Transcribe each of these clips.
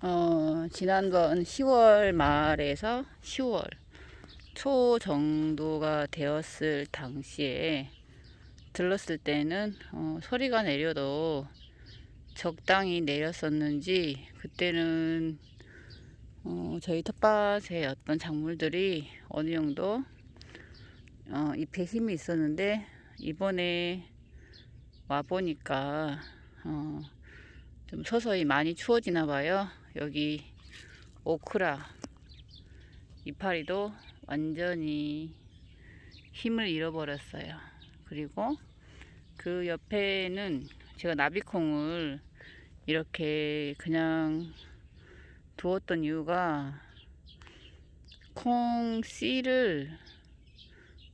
어, 지난번 10월 말에서 10월 초 정도가 되었을 당시에 들렀을 때는 어, 소리가 내려도 적당히 내렸었는지 그때는 어, 저희 텃밭에 어떤 작물들이 어느 정도 어, 잎에 힘이 있었는데 이번에 와 보니까 어, 좀 서서히 많이 추워지나 봐요. 여기 오크라 이파리도 완전히 힘을 잃어버렸어요. 그리고 그 옆에는 제가 나비콩을 이렇게 그냥 두었던 이유가 콩 씨를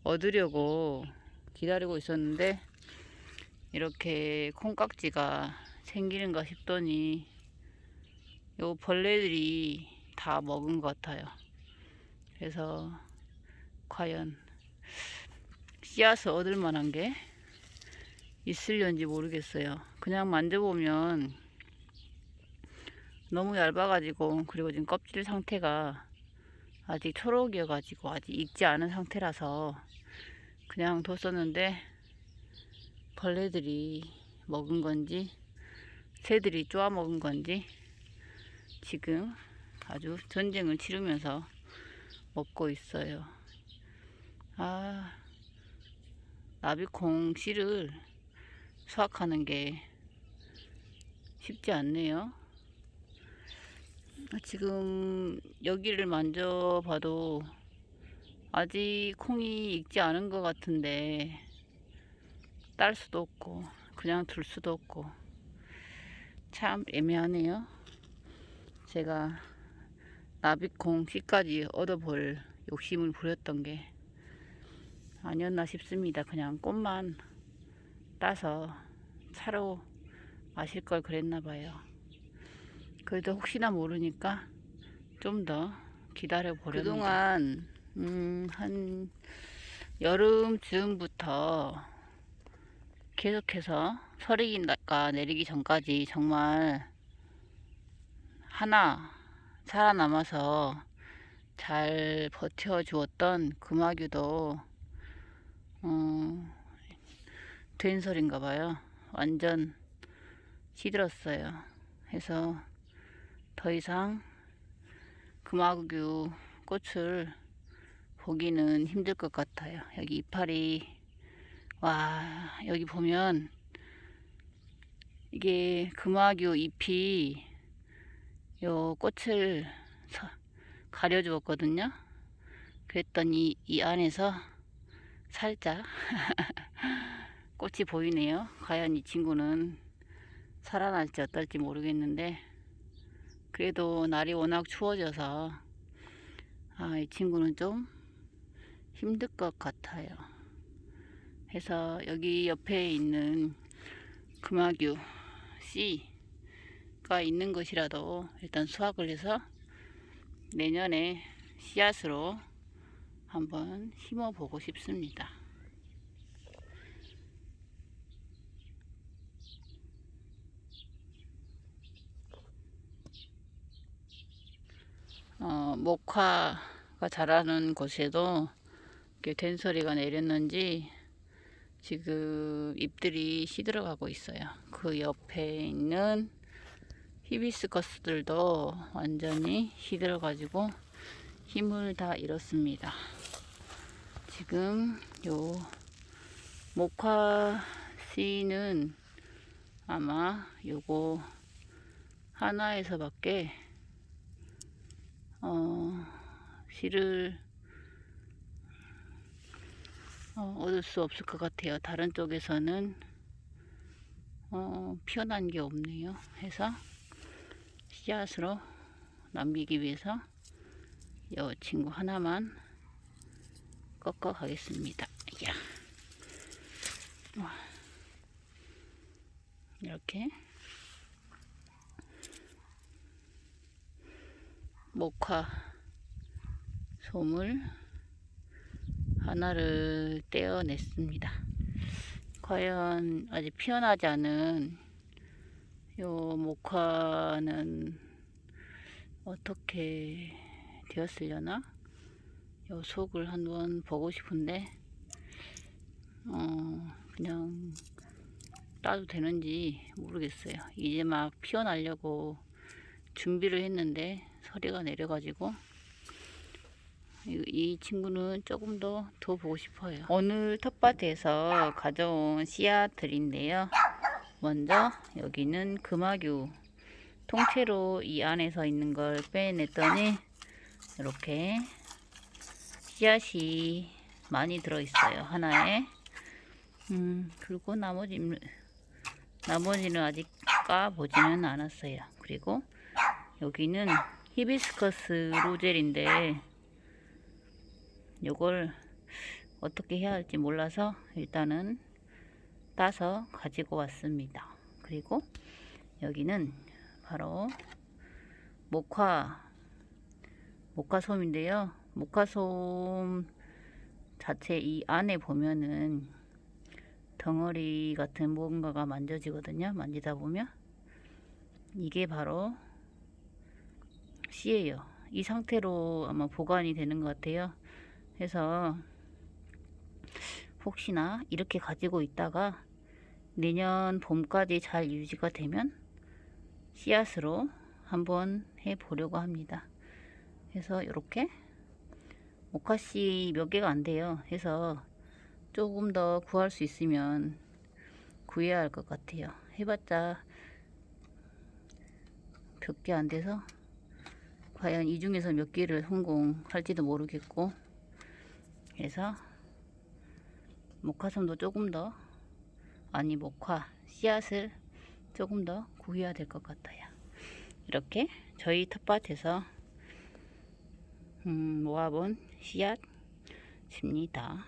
얻으려고 기다리고 있었는데 이렇게 콩깍지가 생기는가 싶더니 요 벌레들이 다 먹은 것 같아요. 그래서 과연 씨앗을 얻을 만한 게 있을런지 모르겠어요. 그냥 만져보면 너무 얇아가지고 그리고 지금 껍질 상태가 아직 초록이어가지고 아직 익지 않은 상태라서 그냥 뒀었는데 벌레들이 먹은 건지 새들이 쪼아 먹은 건지 지금 아주 전쟁을 치르면서 먹고 있어요. 아, 나비콩 씨를 수확하는 게 쉽지 않네요. 지금 여기를 만져봐도 아직 콩이 익지 않은 것 같은데 딸 수도 없고 그냥 둘 수도 없고 참 애매하네요. 제가 나비콩 씨까지 얻어볼 욕심을 부렸던 게 아니었나 싶습니다. 그냥 꽃만 따서 차로 마실 걸 그랬나 봐요. 그래도 혹시나 모르니까 좀 더 기다려 보려는 그동안 음, 한 여름쯤부터 계속해서 서리가 내리기 전까지 정말 하나 살아남아서 잘 버텨주었던 금화규도 어, 된설인가 봐요. 완전 시들었어요. 해서 더 이상 금화규 꽃을 보기는 힘들 것 같아요. 여기 이파리 와 여기 보면 이게 금화규 잎이 요 꽃을 가려 주었거든요. 그랬더니 이 안에서 살짝 꽃이 보이네요. 과연 이 친구는 살아날지 어떨지 모르겠는데 그래도 날이 워낙 추워져서 아, 이 친구는 좀 힘들 것 같아요. 해서 여기 옆에 있는 금화규 씨 가 있는 것이라도 일단 수확을 해서 내년에 씨앗으로 한번 심어 보고 싶습니다. 어, 목화가 자라는 곳에도 이렇게 된소리가 내렸는지 지금 잎들이 시들어가고 있어요. 그 옆에 있는 히비스커스들도 완전히 시들어 가지고 힘을 다 잃었습니다. 지금 요 목화 씨는 아마 요거 하나에서 밖에 어, 씨를 어, 얻을 수 없을 것 같아요. 다른 쪽에서는 어, 피어난 게 없네요. 해서 씨앗으로 남기기 위해서 이 친구 하나만 꺾어 가겠습니다. 야. 이렇게 목화 솜을 하나를 떼어냈습니다. 과연 아직 피어나지 않은 요 목화는 어떻게 되었으려나? 요 속을 한번 보고 싶은데 어 그냥 따도 되는지 모르겠어요. 이제 막 피어나려고 준비를 했는데 서리가 내려가지고 이, 이 친구는 조금 더 더 보고 싶어요. 오늘 텃밭에서 가져온 씨앗들인데요. 먼저 여기는 금화규 통째로 이 안에서 있는 걸 빼냈더니 이렇게 씨앗이 많이 들어있어요. 하나에. 음, 그리고 나머지, 나머지는 아직 까보지는 않았어요. 그리고 여기는 히비스커스 로젤인데 요걸 어떻게 해야 할지 몰라서 일단은 따서 가지고 왔습니다. 그리고 여기는 바로 목화 목화솜인데요. 목화솜 자체 이 안에 보면은 덩어리 같은 뭔가가 만져지거든요. 만지다 보면 이게 바로 씨예요. 이 상태로 아마 보관이 되는 것 같아요. 그래서 혹시나 이렇게 가지고 있다가 내년 봄까지 잘 유지가 되면 씨앗으로 한번 해 보려고 합니다. 그래서 이렇게 모카씨 몇 개가 안 돼요. 해서 조금 더 구할 수 있으면 구해야 할 것 같아요. 해봤자 몇 개 안 돼서 과연 이 중에서 몇 개를 성공할지도 모르겠고 그래서 목화솜도 조금 더 아니 목화 씨앗을 조금 더 구해야 될 것 같아요. 이렇게 저희 텃밭에서 음, 모아본 씨앗입니다.